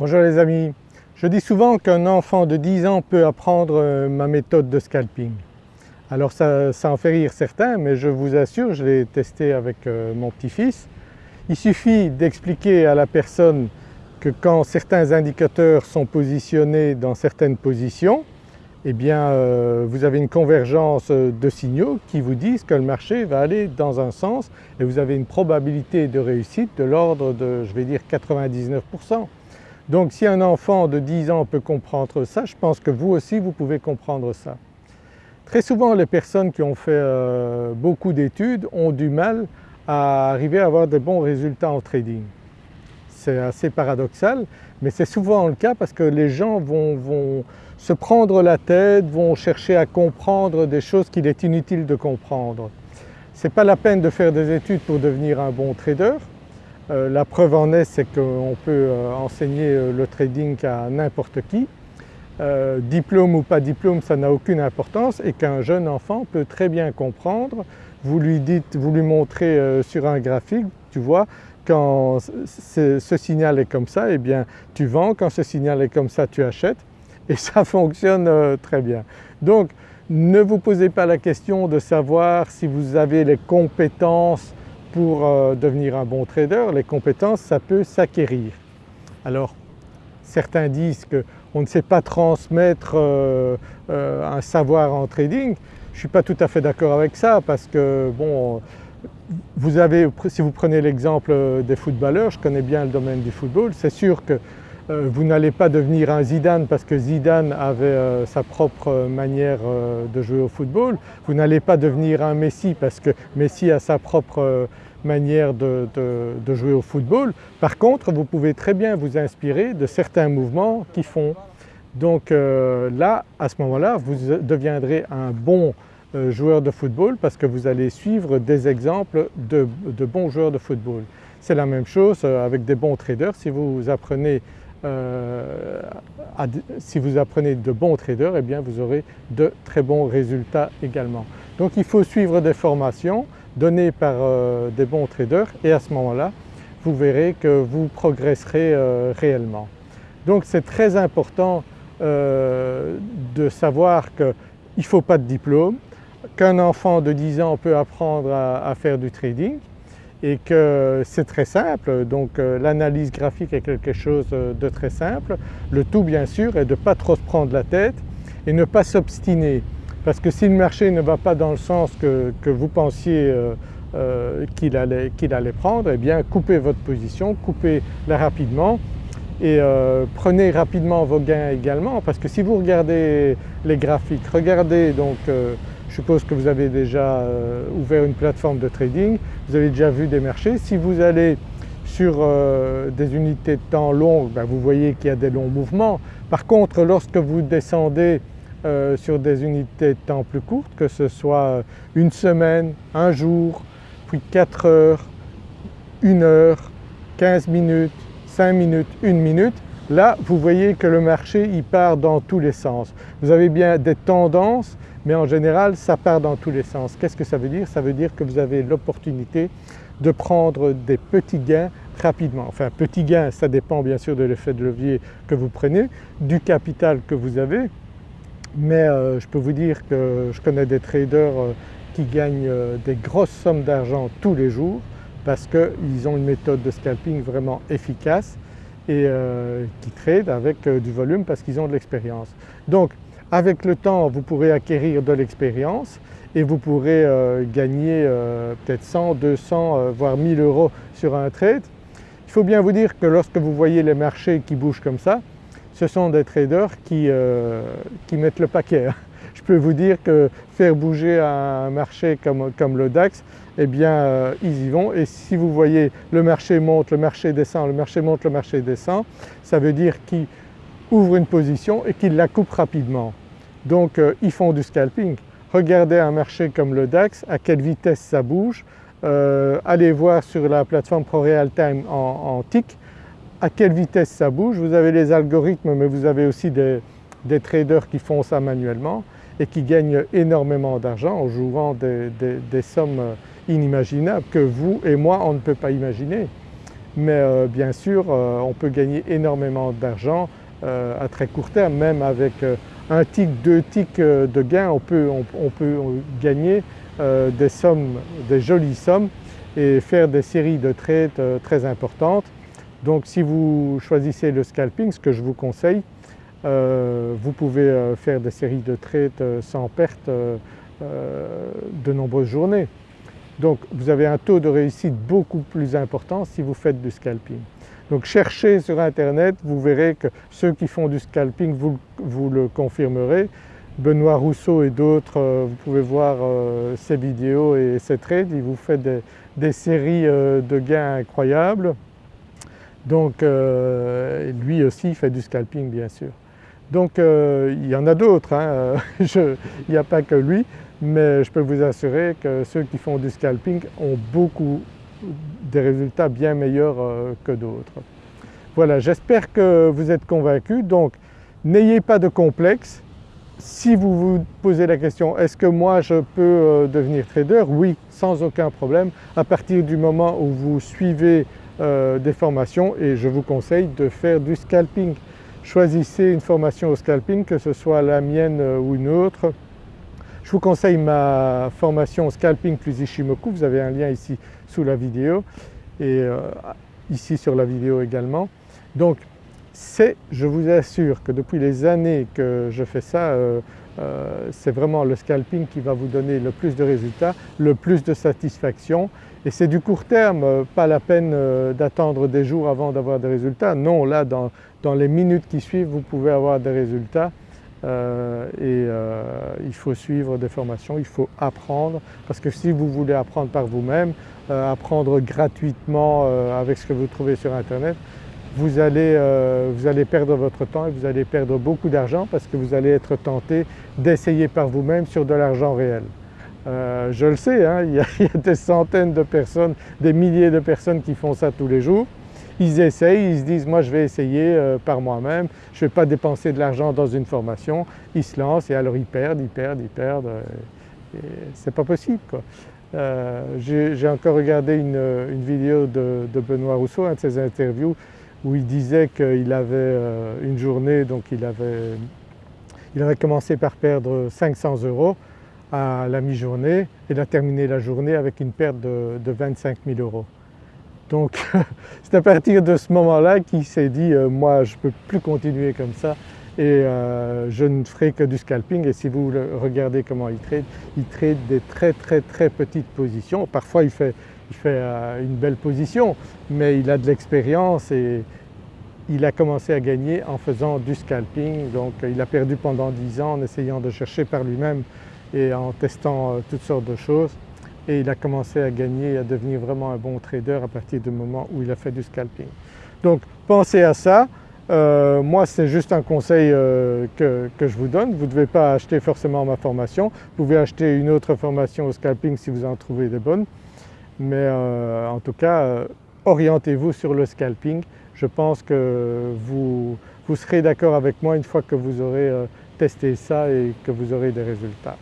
Bonjour les amis, je dis souvent qu'un enfant de 10 ans peut apprendre euh, ma méthode de scalping. Alors ça, en fait rire certains mais je vous assure, je l'ai testé avec euh, mon petit-fils. Il suffit d'expliquer à la personne que quand certains indicateurs sont positionnés dans certaines positions, eh bien euh, vous avez une convergence de signaux qui vous disent que le marché va aller dans un sens et vous avez une probabilité de réussite de l'ordre de je vais dire 99%. Donc si un enfant de 10 ans peut comprendre ça, je pense que vous aussi vous pouvez comprendre ça. Très souvent les personnes qui ont fait euh, beaucoup d'études ont du mal à arriver à avoir des bons résultats en trading. C'est assez paradoxal mais c'est souvent le cas parce que les gens vont, vont, se prendre la tête, vont chercher à comprendre des choses qu'il est inutile de comprendre. Ce n'est pas la peine de faire des études pour devenir un bon trader, la preuve en est c'est qu'on peut euh, enseigner euh, le trading à n'importe qui. diplôme ou pas diplôme ça n'a aucune importance et qu'un jeune enfant peut très bien comprendre. Vous lui dites, vous lui montrez sur un graphique, tu vois, quand ce, signal est comme ça, eh bien tu vends, quand ce signal est comme ça tu achètes et ça fonctionne très bien. Donc ne vous posez pas la question de savoir si vous avez les compétences pour euh, devenir un bon trader, les compétences ça peut s'acquérir. Alors certains disent qu'on ne sait pas transmettre euh, euh, un savoir en trading. Je suis pas tout à fait d'accord avec ça parce que bon, vous avez, si vous prenez l'exemple des footballeurs, je connais bien le domaine du football, c'est sûr que vous n'allez pas devenir un Zidane parce que Zidane avait sa propre manière de jouer au football, vous n'allez pas devenir un Messi parce que Messi a sa propre manière de, jouer au football. Par contre vous pouvez très bien vous inspirer de certains mouvements qui font. Donc euh, là à ce moment-là vous deviendrez un bon euh, joueur de football parce que vous allez suivre des exemples de, bons joueurs de football. C'est la même chose euh, avec des bons traders, si vous apprenez si vous apprenez de bons traders, eh bien vous aurez de très bons résultats également. Donc il faut suivre des formations, donné par euh, des bons traders et à ce moment-là vous verrez que vous progresserez euh, réellement. Donc c'est très important euh, de savoir qu'il ne faut pas de diplôme, qu'un enfant de 10 ans peut apprendre à, faire du trading et que c'est très simple donc l'analyse graphique est quelque chose de très simple. Le tout bien sûr est de ne pas trop se prendre la tête et ne pas s'obstiner. Parce que si le marché ne va pas dans le sens que, vous pensiez euh, euh, qu'il allait, allait, prendre, eh bien coupez votre position, coupez-la rapidement et euh, prenez rapidement vos gains également parce que si vous regardez les graphiques, regardez donc je suppose que vous avez déjà ouvert une plateforme de trading, vous avez déjà vu des marchés. Si vous allez sur des unités de temps longues, ben, vous voyez qu'il y a des longs mouvements. Par contre lorsque vous descendez euh, sur des unités de temps plus courtes, que ce soit une semaine, un jour, puis 4 heures, 1 heure, 15 minutes, 5 minutes, 1 minute, là vous voyez que le marché il part dans tous les sens. Vous avez bien des tendances mais en général ça part dans tous les sens. Qu'est-ce que ça veut dire? Ça veut dire que vous avez l'opportunité de prendre des petits gains rapidement. Enfin petits gains ça dépend bien sûr de l'effet de levier que vous prenez, du capital que vous avez mais euh, je peux vous dire que je connais des traders euh, qui gagnent euh, des grosses sommes d'argent tous les jours parce qu'ils ont une méthode de scalping vraiment efficace et qui tradent avec du volume parce qu'ils ont de l'expérience. Donc avec le temps vous pourrez acquérir de l'expérience et vous pourrez gagner peut-être 100, 200 voire 1000 euros sur un trade. Il faut bien vous dire que lorsque vous voyez les marchés qui bougent comme ça, ce sont des traders qui, euh, mettent le paquet. Je peux vous dire que faire bouger un marché comme, le DAX, eh bien euh, ils y vont et si vous voyez le marché monte, le marché descend, le marché monte, le marché descend, ça veut dire qu'ils ouvrent une position et qu'ils la coupent rapidement. Donc euh, ils font du scalping. Regardez un marché comme le DAX, à quelle vitesse ça bouge, allez voir sur la plateforme ProRealTime en, en TIC, à quelle vitesse ça bouge. Vous avez les algorithmes mais vous avez aussi des, traders qui font ça manuellement et qui gagnent énormément d'argent en jouant des, sommes inimaginables que vous et moi on ne peut pas imaginer. mais bien sûr on peut gagner énormément d'argent à très court terme, même avec un tick, deux ticks de gain on peut, on peut gagner des sommes, des jolies sommes et faire des séries de trades très importantes. Donc si vous choisissez le scalping, ce que je vous conseille, euh, vous pouvez euh, faire des séries de trades euh, sans perte de nombreuses journées. Donc vous avez un taux de réussite beaucoup plus important si vous faites du scalping. Donc cherchez sur internet, vous verrez que ceux qui font du scalping vous, le confirmerez. Benoît Rousseau et d'autres, vous pouvez voir ses vidéos et ses trades, il vous fait des séries de gains incroyables. Donc lui aussi fait du scalping bien sûr. Donc euh, il y en a d'autres, hein. il n'y a pas que lui, mais je peux vous assurer que ceux qui font du scalping ont beaucoup des résultats bien meilleurs euh, que d'autres. Voilà, j'espère que vous êtes convaincus, donc n'ayez pas de complexe. Si vous vous posez la question est-ce que moi je peux euh, devenir trader? Oui, sans aucun problème à partir du moment où vous suivez des formations et je vous conseille de faire du scalping choisissez une formation au scalping, que ce soit la mienne euh, ou une autre. Je vous conseille ma formation scalping plus Ishimoku, vous avez un lien ici sous la vidéo et euh, ici sur la vidéo également. Donc c'est, je vous assure que depuis les années que je fais ça, euh, c'est vraiment le scalping qui va vous donner le plus de résultats, le plus de satisfaction. Et c'est du court terme, pas la peine d'attendre des jours avant d'avoir des résultats. Non, là dans, les minutes qui suivent vous pouvez avoir des résultats. Euh, et euh, il faut suivre des formations, il faut apprendre. Parce que si vous voulez apprendre par vous-même, euh, apprendre gratuitement avec ce que vous trouvez sur internet, vous allez, vous allez, perdre votre temps et vous allez perdre beaucoup d'argent parce que vous allez être tenté d'essayer par vous-même sur de l'argent réel. je le sais, hein, il, y a, des centaines de personnes, des milliers de personnes qui font ça tous les jours ils essayent, ils se disent moi je vais essayer euh, par moi-même, je ne vais pas dépenser de l'argent dans une formation, ils se lancent et alors ils perdent, ils perdent, ils perdent, euh, c'est pas possible. Euh, j'ai encore regardé une, vidéo de, Benoît Rousseau, un de ses interviews, où il disait qu'il avait une journée, donc il avait, il avait commencé par perdre 500 euros à la mi-journée et il a terminé la journée avec une perte de, de 25 000 euros. Donc c'est à partir de ce moment-là qu'il s'est dit euh, moi je ne peux plus continuer comme ça et euh, je ne ferai que du scalping et si vous regardez comment il trade, il trade des très très très petites positions. Parfois il fait, il fait euh, une belle position mais il a de l'expérience et il a commencé à gagner en faisant du scalping. Donc il a perdu pendant 10 ans en essayant de chercher par lui-même et en testant toutes sortes de choses. Et il a commencé à gagner et à devenir vraiment un bon trader à partir du moment où il a fait du scalping. Donc pensez à ça, euh, moi c'est juste un conseil euh, que, je vous donne, vous ne devez pas acheter forcément ma formation, vous pouvez acheter une autre formation au scalping si vous en trouvez des bonnes, mais euh, en tout cas orientez-vous sur le scalping, je pense que vous, vous serez d'accord avec moi une fois que vous aurez testé ça et que vous aurez des résultats.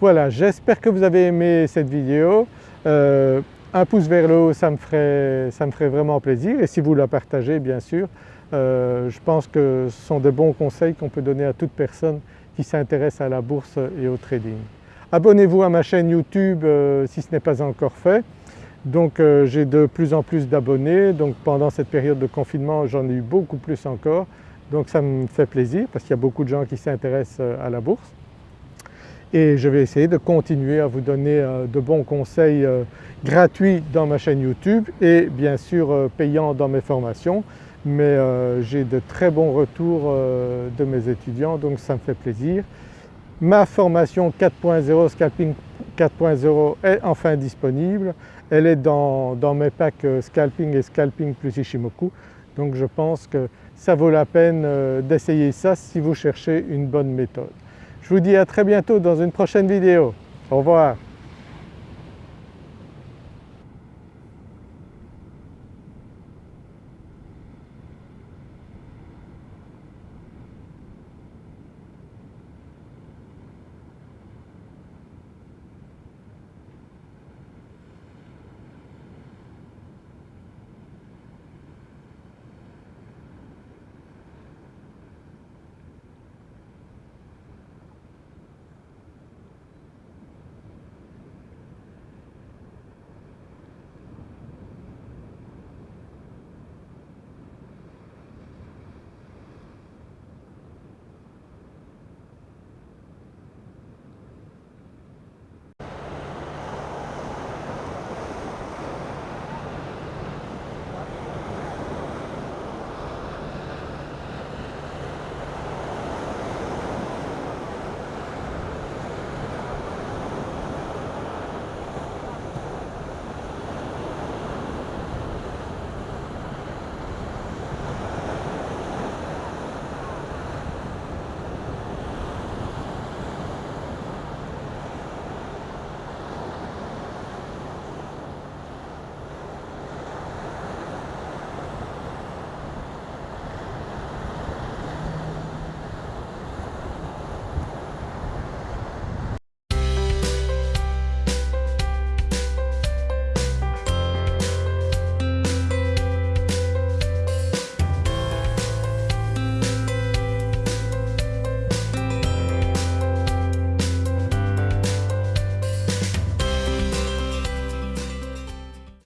Voilà, j'espère que vous avez aimé cette vidéo. Euh, un pouce vers le haut, ça me, ferait, ça me ferait vraiment plaisir et si vous la partagez bien sûr, euh, je pense que ce sont de bons conseils qu'on peut donner à toute personne qui s'intéresse à la bourse et au trading. Abonnez-vous à ma chaîne YouTube euh, si ce n'est pas encore fait. Donc j'ai de plus en plus d'abonnés, donc pendant cette période de confinement j'en ai eu beaucoup plus encore. Donc ça me fait plaisir parce qu'il y a beaucoup de gens qui s'intéressent à la bourse et je vais essayer de continuer à vous donner euh, de bons conseils euh, gratuits dans ma chaîne YouTube et bien sûr euh, payants dans mes formations mais j'ai de très bons retours de mes étudiants donc ça me fait plaisir. Ma formation 4.0 Scalping 4.0 est enfin disponible, elle est dans, dans, mes packs Scalping et Scalping plus Ishimoku donc je pense que ça vaut la peine d'essayer ça si vous cherchez une bonne méthode. Je vous dis à très bientôt dans une prochaine vidéo. Au revoir.